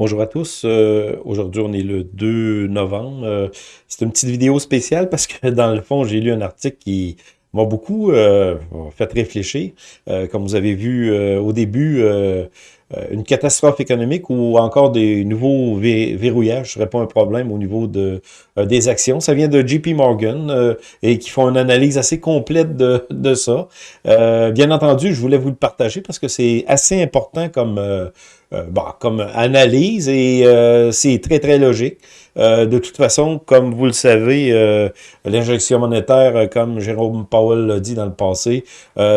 Bonjour à tous. Euh, aujourd'hui, on est le 2 novembre. Euh, c'est une petite vidéo spéciale parce que dans le fond, j'ai lu un article qui m'a beaucoup euh, fait réfléchir. comme vous avez vu au début, une catastrophe économique ou encore des nouveaux verrouillages ne serait pas un problème au niveau de, des actions. Ça vient de JP Morgan et qui font une analyse assez complète de, de ça. bien entendu, je voulais vous le partager parce que c'est assez important comme euh, bon, comme analyse et euh, c'est très, très logique. Euh, de toute façon, comme vous le savez, l'injection monétaire, comme Jérôme Powell l'a dit dans le passé,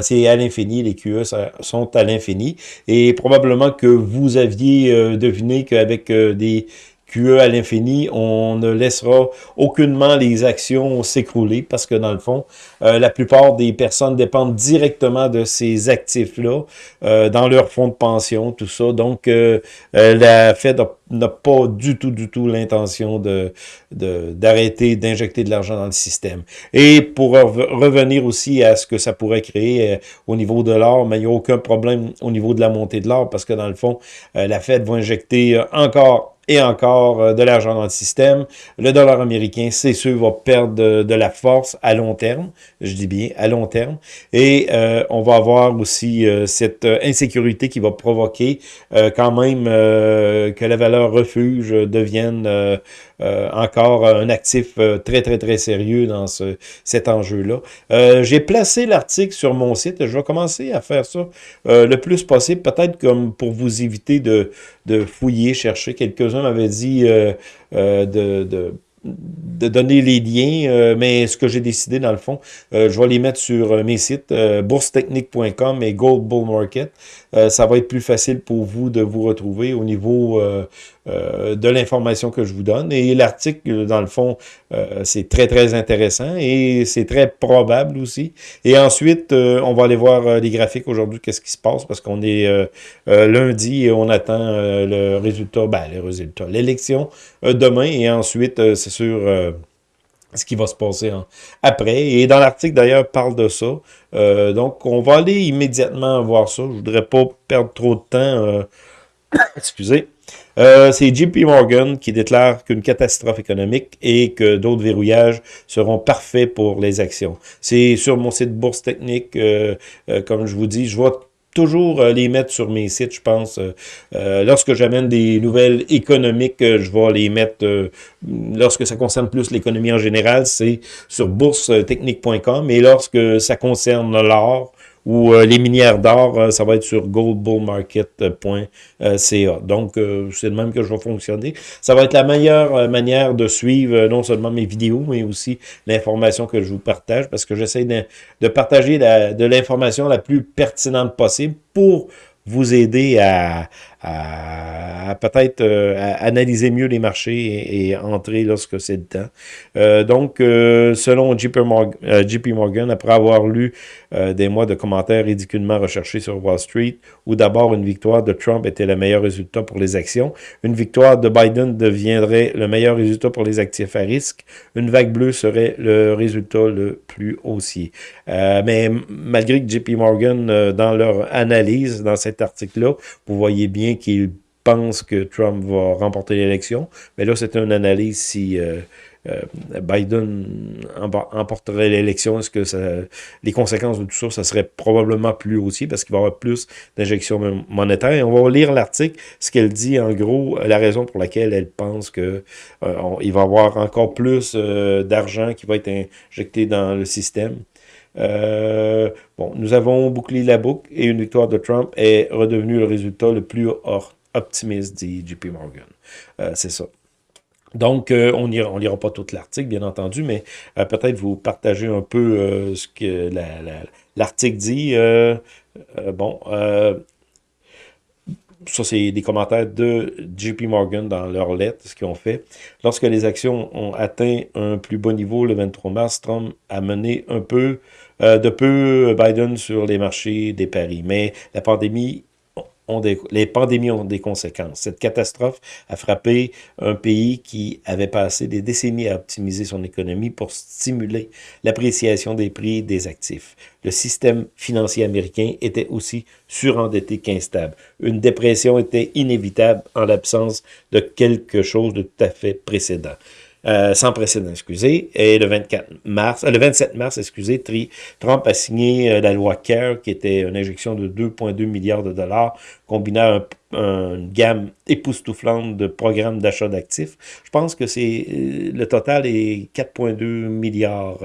c'est à l'infini, les QE sont à l'infini. Et probablement que vous aviez deviné qu'avec des QE à l'infini, on ne laissera aucunement les actions s'écrouler parce que dans le fond, euh, la plupart des personnes dépendent directement de ces actifs-là euh, dans leur fonds de pension, tout ça. Donc, euh, la Fed n'a pas du tout, du tout l'intention de d'arrêter d'injecter de l'argent dans le système. Et pour revenir aussi à ce que ça pourrait créer au niveau de l'or, mais il n'y a aucun problème au niveau de la montée de l'or parce que dans le fond, la Fed va injecter encore et encore euh, de l'argent dans le système. Le dollar américain, c'est sûr, va perdre de, la force à long terme, je dis bien à long terme, et euh, on va avoir aussi euh, cette insécurité qui va provoquer quand même que la valeur refuge devienne encore un actif très, très, très sérieux dans ce, cet enjeu-là. J'ai placé l'article sur mon site. Je vais commencer à faire ça le plus possible, peut-être comme pour vous éviter de fouiller, chercher. Quelques-uns m'avaient dit euh, euh, de, de de donner les liens, euh, mais ce que j'ai décidé dans le fond, je vais les mettre sur mes sites boursetechnique.com et Gold Bull Market. ça va être plus facile pour vous de vous retrouver au niveau euh, de l'information que je vous donne. Et l'article, dans le fond, euh, c'est très, très intéressant et c'est très probable aussi. Et ensuite, euh, on va aller voir les graphiques aujourd'hui, qu'est-ce qui se passe, parce qu'on est lundi et on attend le résultat, ben, les résultats, l'élection demain. Et ensuite, c'est sûr ce qui va se passer après. Et dans l'article, d'ailleurs, parle de ça. donc, on va aller immédiatement voir ça. Je voudrais pas perdre trop de temps. excusez. Euh, c'est JP Morgan qui déclare qu'une catastrophe économique et que d'autres verrouillages seront parfaits pour les actions. C'est sur mon site Bourse Technique, euh, euh, comme je vous dis, je vois toujours les mettre sur mes sites, je pense. lorsque j'amène des nouvelles économiques, je vais les mettre, lorsque ça concerne plus l'économie en général, c'est sur boursetechnique.com. Et lorsque ça concerne l'or, ou euh, les minières d'or, euh, ça va être sur goldbullmarket.ca. Donc, euh, c'est de même que je vais fonctionner. Ça va être la meilleure manière de suivre non seulement mes vidéos, mais aussi l'information que je vous partage, parce que j'essaie de, partager de l'information la plus pertinente possible pour vous aider à, peut-être euh, analyser mieux les marchés et, entrer lorsque c'est le temps. Euh, donc, euh, selon JP Morgan, après avoir lu des mois de commentaires ridiculement recherchés sur Wall Street, où d'abord une victoire de Trump était le meilleur résultat pour les actions, une victoire de Biden deviendrait le meilleur résultat pour les actifs à risque, une vague bleue serait le résultat le plus haussier. mais malgré que JP Morgan, dans leur analyse, dans cet article-là, vous voyez bien qu'il pense que Trump va remporter l'élection. Mais là, c'est une analyse si euh, euh, Biden emporterait l'élection. Est-ce que les conséquences de tout ça, ça serait probablement plus aussi parce qu'il va y avoir plus d'injections monétaires. Et on va lire l'article, ce qu'elle dit en gros, la raison pour laquelle elle pense que euh, va y avoir encore plus d'argent qui va être injecté dans le système. Bon, nous avons bouclé la boucle et une victoire de Trump est redevenue le résultat le plus optimiste, dit JP Morgan. Euh, c'est ça. Donc, euh, on ne lira pas tout l'article, bien entendu, mais euh, peut-être vous partager un peu ce que l'article dit. bon, ça, c'est des commentaires de JP Morgan dans leur lettre, ce qu'ils ont fait. Lorsque les actions ont atteint un plus bas niveau le 23 mars, Trump a mené un peu de peu Biden sur les marchés des paris. Mais la pandémie les pandémies ont des conséquences. Cette catastrophe a frappé un pays qui avait passé des décennies à optimiser son économie pour stimuler l'appréciation des prix des actifs. Le système financier américain était aussi surendetté qu'instable. Une dépression était inévitable en l'absence de quelque chose de tout à fait précédent. Euh, sans précédent, excusez. Et le 24 mars, euh, le 27 mars, excusez, Trump a signé euh, la loi CARE, qui était une injection de 2,2 milliards de dollars, combinant une gamme époustouflante de programmes d'achat d'actifs. Je pense que c'est le total est 4,2 milliards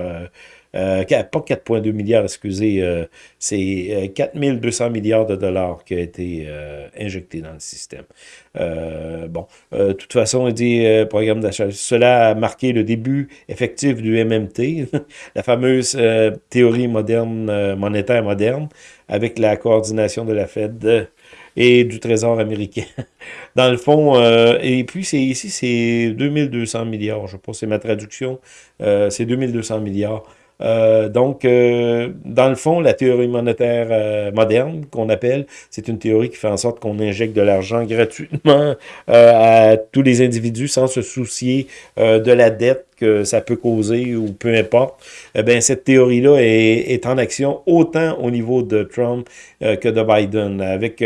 euh, pas 4,2 milliards, excusez, euh, c'est 4200 euh, milliards de dollars qui a été injecté dans le système. bon, de toute façon, il dit programme d'achat. Cela a marqué le début effectif du MMT, la fameuse théorie moderne, monétaire moderne, avec la coordination de la Fed et du Trésor américain. Dans le fond, et puis c'est ici, c'est 2200 milliards, je pense, c'est ma traduction, c'est 2200 milliards. Euh, donc, euh, dans le fond, la théorie monétaire euh, moderne, qu'on appelle, c'est une théorie qui fait en sorte qu'on injecte de l'argent gratuitement à tous les individus sans se soucier de la dette que ça peut causer ou peu importe. Eh bien, cette théorie-là est, en action autant au niveau de Trump que de Biden, avec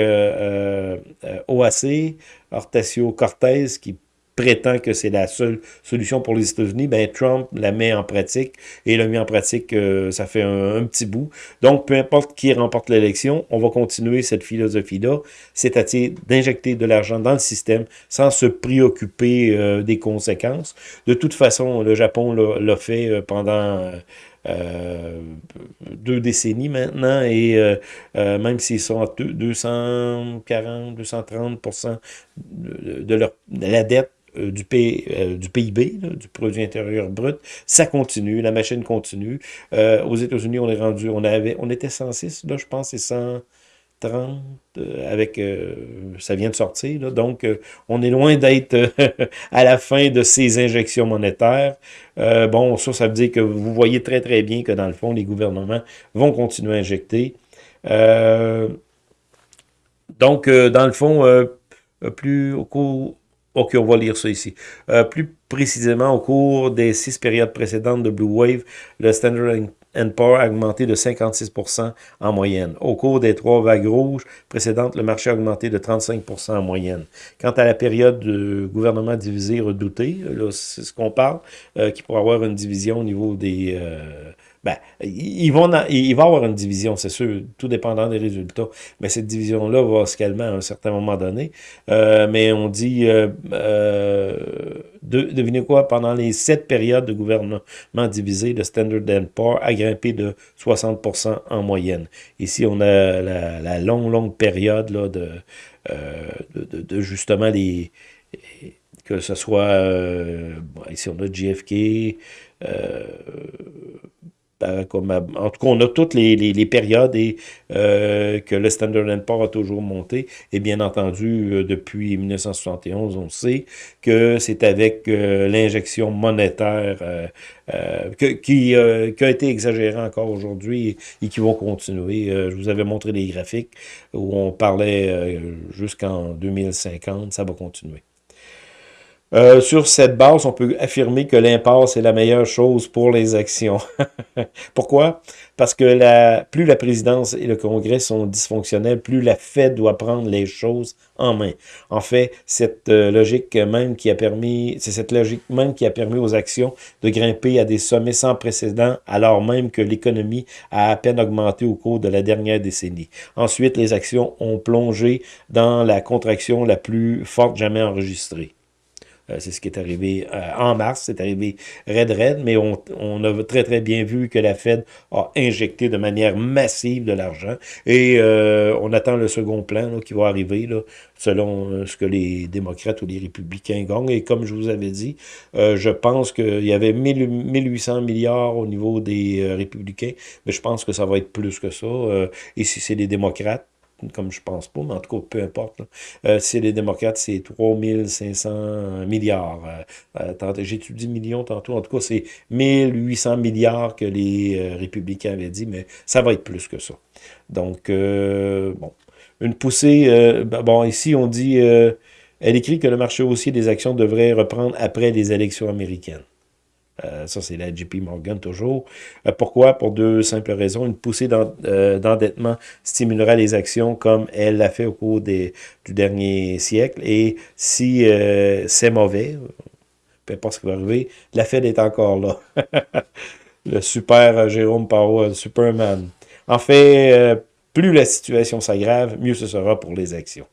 OAC, Hortacio Cortez, qui prétend que c'est la seule solution pour les États-Unis, ben Trump la met en pratique et l'a mis en pratique, euh, ça fait un, petit bout. Donc, peu importe qui remporte l'élection, on va continuer cette philosophie-là, c'est-à-dire d'injecter de l'argent dans le système sans se préoccuper euh, des conséquences. De toute façon, le Japon l'a fait euh, deux décennies maintenant, et même s'ils sont à 240, 230 de, de, leur, la dette euh, du, euh, du PIB, du produit intérieur brut, ça continue, la machine continue. Euh, aux États-Unis, on est rendu, on avait, on était 106, là, je pense, c'est 130, avec, ça vient de sortir, donc on est loin d'être à la fin de ces injections monétaires. bon, ça, ça veut dire que vous voyez très, très bien que dans le fond, les gouvernements vont continuer à injecter. donc, dans le fond, plus au cours OK, on va lire ça ici. Euh, plus précisément, au cours des six périodes précédentes de Blue Wave, le Standard Poor a augmenté de 56% en moyenne. Au cours des trois vagues rouges précédentes, le marché a augmenté de 35% en moyenne. Quant à la période de gouvernement divisé redouté, c'est ce qu'on parle, euh, qui pourrait avoir une division au niveau des... Euh, ben, ils vont il va y avoir une division, c'est sûr, tout dépendant des résultats. Mais cette division-là va se calmer à un certain moment donné. Euh, mais on dit, euh, euh, devinez quoi, pendant les sept périodes de gouvernement divisé, le Standard Poor's a grimpé de 60% en moyenne. Ici, on a la, longue, longue période là, de, justement les que ce soit, ici on a JFK, euh, comme, en tout cas, on a toutes les, périodes et euh, que le Standard Poor's a toujours monté. Et bien entendu, euh, depuis 1971, on sait que c'est avec euh, l'injection monétaire qui, qui a été exagérée encore aujourd'hui et, qui vont continuer. je vous avais montré les graphiques où on parlait jusqu'en 2050, ça va continuer. Euh, sur cette base, on peut affirmer que l'impasse est la meilleure chose pour les actions. Pourquoi? Parce que plus la présidence et le Congrès sont dysfonctionnels, plus la Fed doit prendre les choses en main. En fait, cette euh, logique même qui a permis, c'est cette logique même qui a permis aux actions de grimper à des sommets sans précédent, alors même que l'économie a à peine augmenté au cours de la dernière décennie. Ensuite, les actions ont plongé dans la contraction la plus forte jamais enregistrée. Euh, c'est ce qui est arrivé euh, en mars, c'est arrivé red red, mais on, a très très bien vu que la Fed a injecté de manière massive de l'argent et euh, on attend le second plan qui va arriver là, selon ce que les démocrates ou les républicains gagnent. Et comme je vous avais dit, je pense qu'il y avait 1800 milliards au niveau des républicains, mais je pense que ça va être plus que ça. et si c'est les démocrates, comme je pense pas, mais en tout cas, peu importe. Euh, si les démocrates, c'est 3500 milliards. Euh, euh dit millions tantôt? En tout cas, c'est 1800 milliards que les euh, républicains avaient dit, mais ça va être plus que ça. Donc, bon, une poussée, euh, bon, ici on dit, elle écrit que le marché haussier des actions devrait reprendre après les élections américaines. Ça, c'est la JP Morgan toujours. pourquoi? Pour deux simples raisons. Une poussée d'endettement stimulera les actions comme elle l'a fait au cours des, du dernier siècle. Et si c'est mauvais, peu importe ce qui va arriver, la Fed est encore là. le super Jérôme Powell, Superman. En fait, euh, plus la situation s'aggrave, mieux ce sera pour les actions.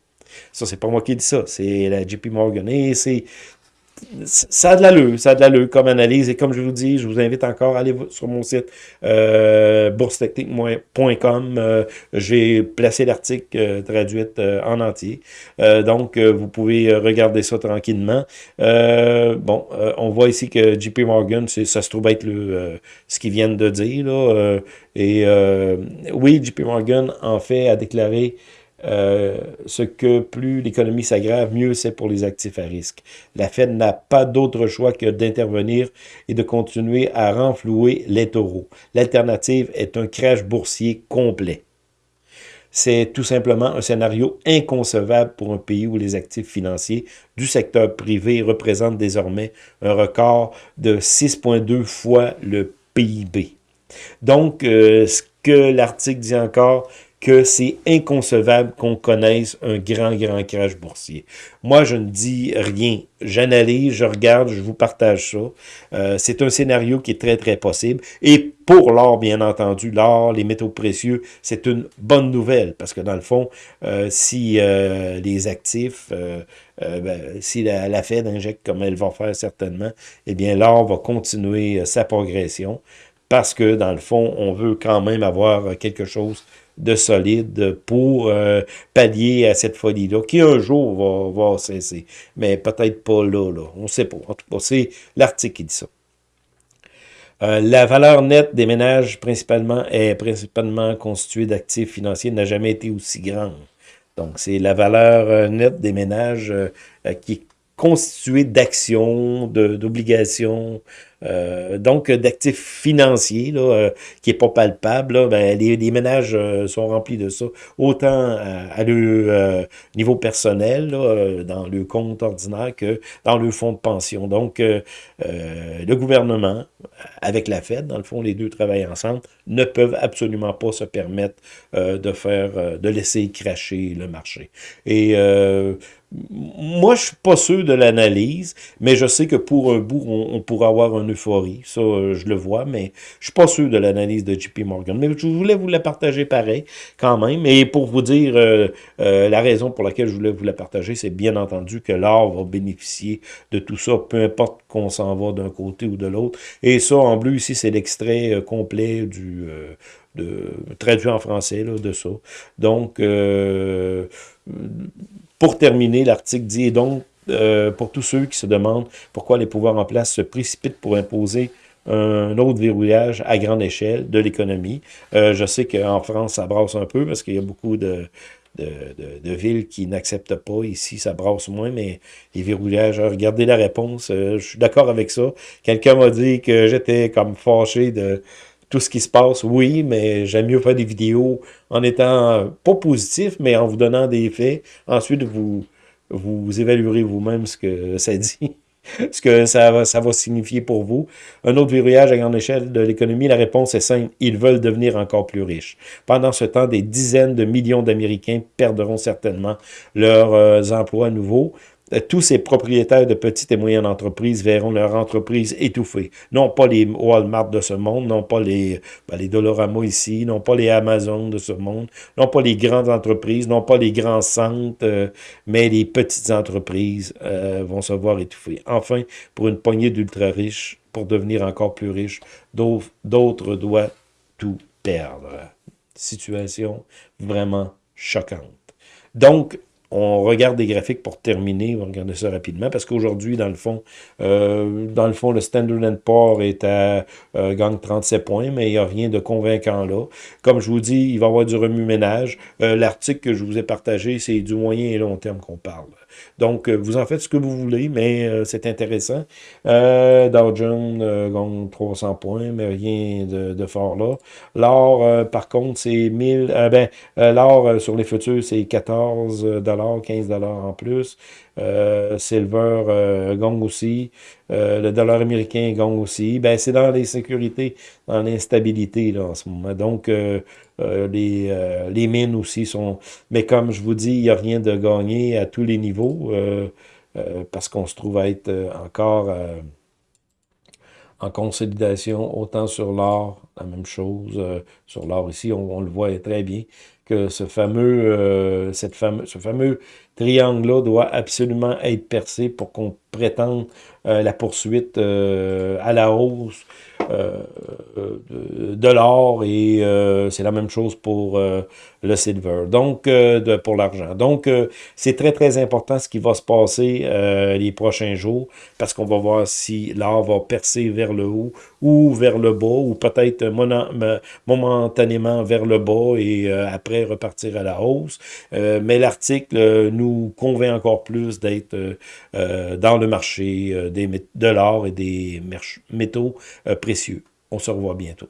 Ça, c'est pas moi qui dis ça, c'est la JP Morgan. Et c'est ça a de l'allure, ça a de l'allure comme analyse. Et comme je vous dis, je vous invite encore à aller sur mon site euh, boursetechnique.com. Euh, J'ai placé l'article euh, traduit euh, en entier. donc, vous pouvez regarder ça tranquillement. bon, on voit ici que JP Morgan, ça se trouve être le, ce qu'ils viennent de dire. Là, et oui, JP Morgan, en fait, a déclaré euh, ce que plus l'économie s'aggrave, mieux c'est pour les actifs à risque. La Fed n'a pas d'autre choix que d'intervenir et de continuer à renflouer les taureaux. L'alternative est un crash boursier complet. C'est tout simplement un scénario inconcevable pour un pays où les actifs financiers du secteur privé représentent désormais un record de 6,2 fois le PIB. Donc, euh, ce que l'article dit encore, que c'est inconcevable qu'on connaisse un grand, grand crash boursier. Moi, je ne dis rien. J'analyse, je regarde, je vous partage ça. Euh, c'est un scénario qui est très, très possible. Et pour l'or, bien entendu, l'or, les métaux précieux, c'est une bonne nouvelle. Parce que dans le fond, euh, si euh, les actifs, ben, si la, la, Fed injecte comme elle va faire certainement, eh bien, l'or va continuer sa progression. Parce que, dans le fond, on veut quand même avoir quelque chose de solide pour euh, pallier à cette folie-là, qui un jour va, cesser. Mais peut-être pas là, là. On ne sait pas. En tout cas, c'est l'article qui dit ça. Euh, la valeur nette des ménages principalement est principalement constituée d'actifs financiers n'a jamais été aussi grande. Donc, c'est la valeur euh, nette des ménages qui est constituée d'actions, d'obligations, euh, donc d'actifs financiers là, euh, qui est pas palpable, ben, les, ménages euh, sont remplis de ça, autant à, le niveau personnel, dans le compte ordinaire, que dans le fonds de pension. Donc, le gouvernement, avec la Fed, dans le fond, les deux travaillent ensemble, ne peuvent absolument pas se permettre de faire, de laisser cracher le marché. Et moi, je suis pas sûr de l'analyse, mais je sais que pour un bout, on, pourra avoir une euphorie. Ça, euh, je le vois, mais je suis pas sûr de l'analyse de JP Morgan. Mais je voulais vous la partager pareil, quand même. Et pour vous dire euh, euh, la raison pour laquelle je voulais vous la partager, c'est bien entendu que l'art va bénéficier de tout ça, peu importe qu'on s'en va d'un côté ou de l'autre. Et ça, en bleu, ici, c'est l'extrait complet du... traduit en français là, de ça. Donc, pour terminer, l'article dit donc, euh, pour tous ceux qui se demandent pourquoi les pouvoirs en place se précipitent pour imposer un autre verrouillage à grande échelle de l'économie. Euh, je sais qu'en France, ça brasse un peu parce qu'il y a beaucoup de, villes qui n'acceptent pas. Ici, ça brasse moins, mais les verrouillages, regardez la réponse. Euh, je suis d'accord avec ça. Quelqu'un m'a dit que j'étais comme fâché de tout ce qui se passe, oui, mais j'aime mieux faire des vidéos en étant pas positif, mais en vous donnant des faits. Ensuite, vous, vous évaluerez vous-même ce que ça dit, ce que ça va, ça va signifier pour vous. Un autre verrouillage à grande échelle de l'économie, la réponse est simple, ils veulent devenir encore plus riches. Pendant ce temps, des dizaines de millions d'Américains perdront certainement leurs euh, emplois nouveaux. Euh, tous ces propriétaires de petites et moyennes entreprises verront leur entreprise étouffée. Non pas les Walmart de ce monde, non pas les, ben, les Dolorama ici, non pas les Amazon de ce monde, non pas les grandes entreprises, non pas les grands centres, euh, mais les petites entreprises euh, vont se voir étouffées. Enfin, pour une poignée d'ultra-riches, pour devenir encore plus riches, d'autres doivent tout perdre. Situation vraiment choquante. Donc, on regarde des graphiques pour terminer, on va regarder ça rapidement, parce qu'aujourd'hui, dans le fond, euh, dans le fond, le Standard Poor's est à euh, gagne 37 points, mais il n'y a rien de convaincant là. Comme je vous dis, il va y avoir du remue-ménage. Euh, l'article que je vous ai partagé, c'est du moyen et long terme qu'on parle. Donc, vous en faites ce que vous voulez, mais c'est intéressant. Dow Jones gagne 300 points, mais rien de, fort là. L'or, par contre, c'est 1000... ben, l'or sur les futurs, c'est 14 15 en plus. Euh, silver euh, gagne aussi. Euh, le dollar américain gagne aussi. Ben, c'est dans les sécurités, dans l'instabilité en ce moment. Donc, les, les mines aussi sont... Mais comme je vous dis, il n'y a rien de gagné à tous les niveaux parce qu'on se trouve à être encore en consolidation, autant sur l'or, la même chose. sur l'or ici, on, le voit très bien que ce fameux, euh, cette fameux, ce fameux triangle-là doit absolument être percé pour qu'on prétende euh, la poursuite euh, à la hausse de, l'or et c'est la même chose pour le silver, donc pour l'argent. Donc, c'est très, très important ce qui va se passer les prochains jours parce qu'on va voir si l'or va percer vers le haut ou vers le bas ou peut-être momentanément vers le bas et après repartir à la hausse. Euh, mais l'article nous convainc encore plus d'être euh, euh, dans le marché des, de l'or et des métaux précieux. On se revoit bientôt.